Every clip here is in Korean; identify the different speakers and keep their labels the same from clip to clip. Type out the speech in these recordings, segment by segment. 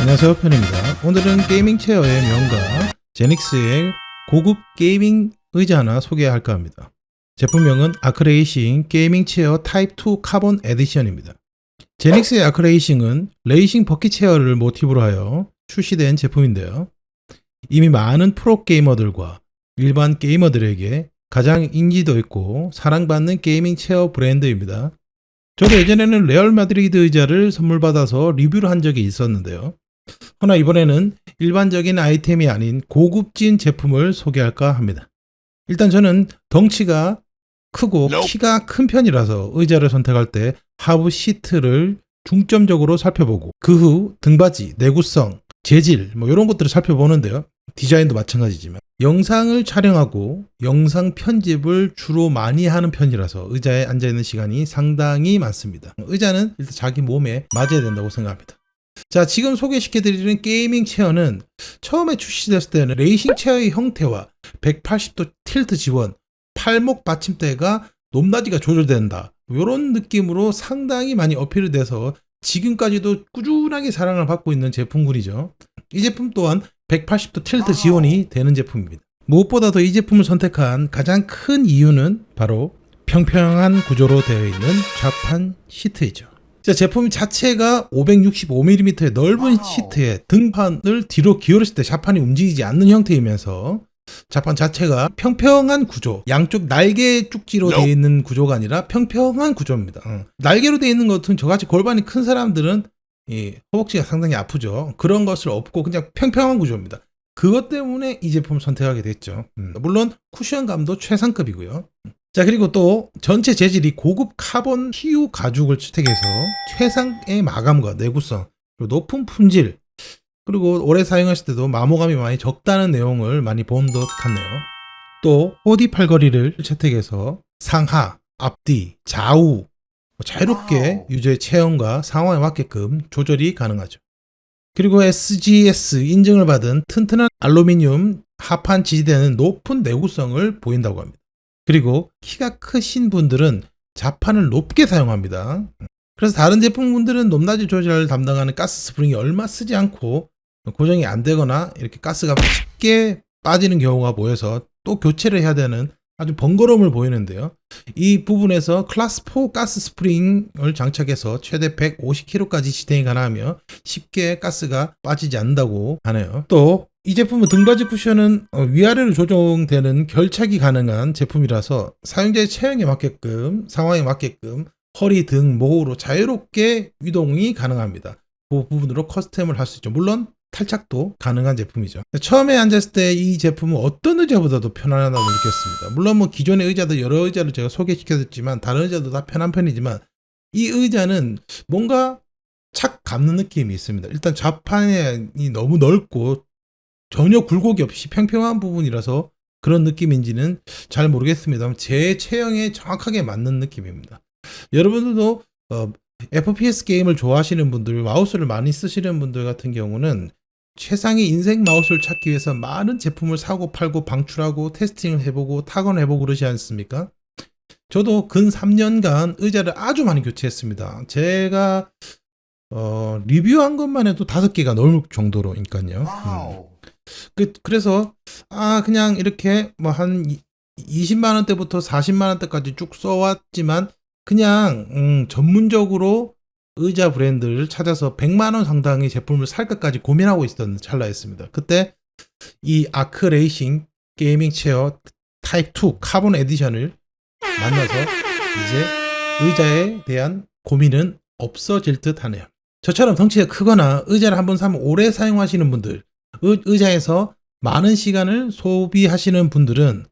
Speaker 1: 안녕하세요 편입니다. 오늘은 gaming chair의 명가 제닉스의 고급 gaming 의자 하나 소개할까 합니다. 제품명은 아크레이싱 gaming chair 타입 2 카본 edition입니다. 제닉스의 아크레이싱은 racing bucket chair를 모티브로 하여 출시된 제품인데요. 이미 많은 프로게이머들과 일반 게이머들에게 가장 인지도 있고 사랑받는 gaming chair 브랜드입니다. 저도 예전에는 레알 마드리드 의자를 선물 받아서 리뷰를 한 적이 있었는데요. 허나 이번에는 일반적인 아이템이 아닌 고급진 제품을 소개할까 합니다. 일단 저는 덩치가 크고 키가 큰 편이라서 의자를 선택할 때 하부 시트를 중점적으로 살펴보고 그 후 등받이, 내구성, 재질 뭐 이런 것들을 살펴보는데요. 디자인도 마찬가지지만 영상을 촬영하고 영상 편집을 주로 많이 하는 편이라서 의자에 앉아있는 시간이 상당히 많습니다. 의자는 일단 자기 몸에 맞아야 된다고 생각합니다. 자 지금 소개시켜드리는 gaming chair는 처음에 출시됐을 때는 racing chair의 형태와 180도 tilt 지원, 팔목 받침대가 높낮이가 조절된다 이런 느낌으로 상당히 많이 어필이 돼서 지금까지도 꾸준하게 사랑을 받고 있는 제품군이죠. 이 제품 또한 180도 tilt 지원이 되는 제품입니다. 무엇보다도 이 제품을 선택한 가장 큰 이유는 바로 평평한 구조로 되어 있는 좌판 시트이죠. 자, 제품 자체가 565mm의 넓은 시트에 등판을 뒤로 기울였을 때 좌판이 움직이지 않는 형태이면서 좌판 자체가 평평한 구조, 양쪽 날개 쭉지로 되어 있는 구조가 아니라 평평한 구조입니다. 어. 날개로 되어 있는 것은 저같이 골반이 큰 사람들은 이 허벅지가 상당히 아프죠. 그런 것을 없고 그냥 평평한 구조입니다. 그것 때문에 이 제품 선택하게 됐죠. 음, 물론 쿠션감도 최상급이고요. 자 그리고 또 전체 재질이 고급 카본 PU 가죽을 채택해서 최상의 마감과 내구성 그리고 높은 품질 그리고 오래 사용했을 때도 마모감이 많이 적다는 내용을 많이 본 듯 같네요. 또 4D 팔걸이를 채택해서 상하, 앞뒤, 좌우 자유롭게 유저의 체형과 상황에 맞게끔 조절이 가능하죠. 그리고 SGS 인증을 받은 튼튼한 알루미늄 하판 지지대는 높은 내구성을 보인다고 합니다. 그리고 키가 크신 분들은 자판을 높게 사용합니다. 그래서 다른 제품분들은 높낮이 조절을 담당하는 가스 스프링이 얼마 쓰지 않고 고정이 안 되거나 이렇게 가스가 쉽게 빠지는 경우가 보여서 또 교체를 해야 되는 아주 번거로움을 보이는데요. 이 부분에서 클래스 4 가스 스프링을 장착해서 최대 150kg까지 지탱이 가능하며 쉽게 가스가 빠지지 않는다고 하네요. 또 이 제품은 등받이 쿠션은 어, 위아래로 조정되는 결착이 가능한 제품이라서 사용자의 체형에 맞게끔 상황에 맞게끔 허리 등 목으로 자유롭게 이동이 가능합니다. 그 부분으로 커스텀을 할 수 있죠. 물론 탈착도 가능한 제품이죠. 처음에 앉았을 때 이 제품은 어떤 의자보다도 편안하다고 느꼈습니다. 물론 뭐 기존의 의자도 여러 의자를 제가 소개시켜줬지만 다른 의자도 다 편한 편이지만 이 의자는 뭔가 착 감는 느낌이 있습니다. 일단 좌판이 너무 넓고 전혀 굴곡이 없이 평평한 부분이라서 그런 느낌인지는 잘 모르겠습니다만 제 체형에 정확하게 맞는 느낌입니다. 여러분들도 어, FPS 게임을 좋아하시는 분들, 마우스를 많이 쓰시는 분들 같은 경우는 최상의 인생 마우스를 찾기 위해서 많은 제품을 사고 팔고 방출하고 테스팅을 해보고 타건 해보고 그러지 않습니까? 저도 근 3년간 의자를 아주 많이 교체했습니다. 제가 어, 리뷰한 것만 해도 다섯 개가 넘을 정도로니까요. 음. 그, 그래서 아 그냥 이렇게 뭐 한 20만 원대부터 40만 원대까지 쭉 써왔지만 그냥 음, 전문적으로 의자 브랜드를 찾아서 100만원 상당의 제품을 살 것까지 고민하고 있었던 찰나였습니다. 그때 이 아크레이싱 gaming chair 타입 2 카본 edition을 만나서 이제 의자에 대한 고민은 없어질 듯 하네요. 저처럼 덩치가 크거나 의자를 한번 사면 오래 사용하시는 분들, 의, 자에서 많은 시간을 소비하시는 분들은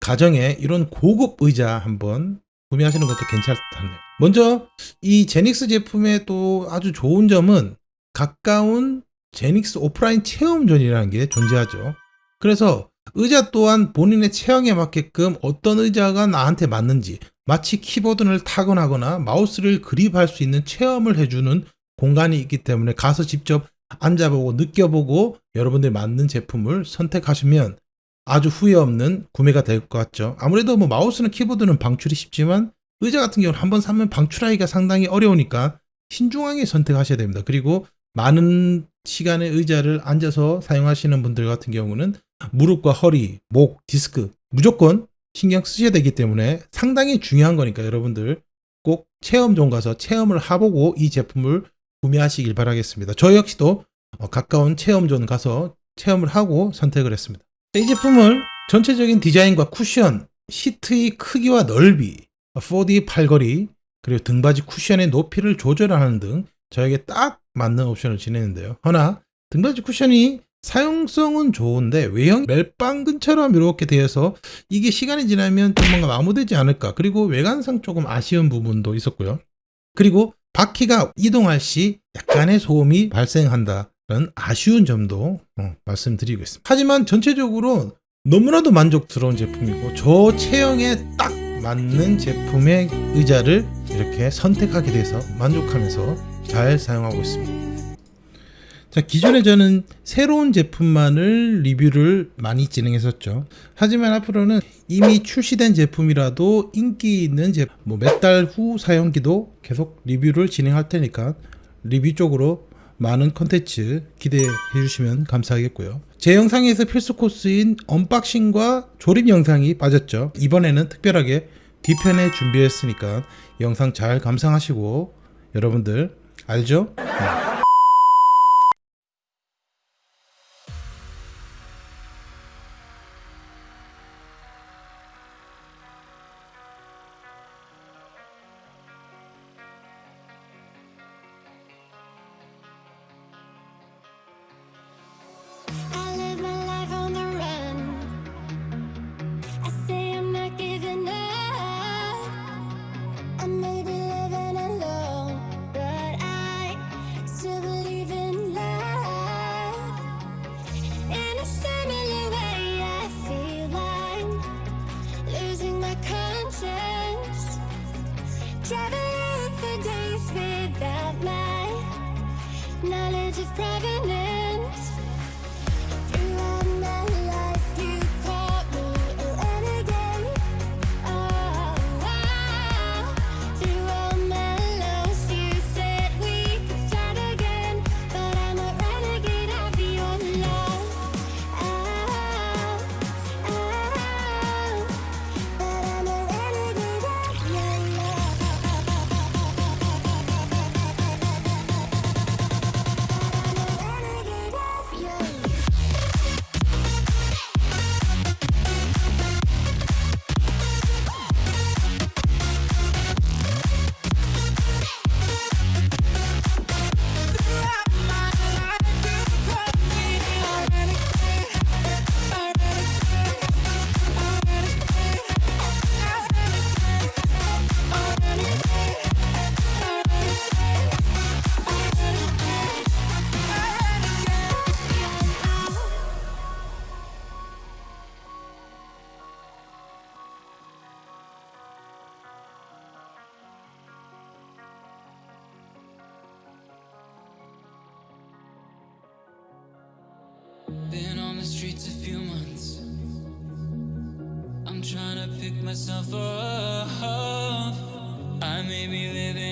Speaker 1: 가정에 이런 고급 의자 한번 구매하시는 것도 괜찮다네요. 먼저 이 제닉스 제품의 또 아주 좋은 점은 가까운 제닉스 오프라인 체험존이라는 게 존재하죠. 그래서 의자 또한 본인의 체형에 맞게끔 어떤 의자가 나한테 맞는지 마치 키보드를 타건하거나 마우스를 그립할 수 있는 체험을 해주는 공간이 있기 때문에 가서 직접 앉아보고 느껴보고 여러분들이 맞는 제품을 선택하시면 아주 후회 없는 구매가 될 것 같죠. 아무래도 뭐 마우스나 키보드는 방출이 쉽지만 의자 같은 경우는 한번 사면 방출하기가 상당히 어려우니까 신중하게 선택하셔야 됩니다. 그리고 많은 시간의 의자를 앉아서 사용하시는 분들 같은 경우는 무릎과 허리, 목, 디스크 무조건 신경 쓰셔야 되기 때문에 상당히 중요한 거니까 여러분들 꼭 체험존 가서 체험을 해보고 이 제품을 구매하시길 바라겠습니다. 저 역시도 어, 가까운 체험존 가서 체험을 하고 선택을 했습니다. 이 제품을 전체적인 디자인과 쿠션, 시트의 크기와 넓이, 4D 팔걸이, 그리고 등받이 쿠션의 높이를 조절하는 등 저에게 딱 맞는 옵션을 지내는데요. 허나 등받이 쿠션이 사용성은 좋은데 외형 멜빵근처럼 이렇게 되어서 이게 시간이 지나면 좀 뭔가 마모되지 않을까 그리고 외관상 조금 아쉬운 부분도 있었고요 그리고 바퀴가 이동할 시 약간의 소음이 발생한다는 아쉬운 점도 어, 말씀드리고 있습니다. 하지만 전체적으로 너무나도 만족스러운 제품이고 저 체형에 딱 맞는 제품의 의자를 이렇게 선택하게 돼서 만족하면서 잘 사용하고 있습니다 자, 기존에 저는 새로운 제품만을 리뷰를 많이 진행했었죠. 하지만 앞으로는 이미 출시된 제품이라도 인기 있는 제품, 뭐 몇 달 후 사용기도 계속 리뷰를 진행할 테니까 리뷰 쪽으로 많은 컨텐츠 기대해 주시면 감사하겠고요. 제 영상에서 필수 코스인 unboxing과 조립 영상이 빠졌죠. 이번에는 특별하게 뒤편에 준비했으니까 영상 잘 감상하시고 여러분들 알죠? 네.
Speaker 2: Been on the streets a few months. I'm trying to pick myself up. I may be living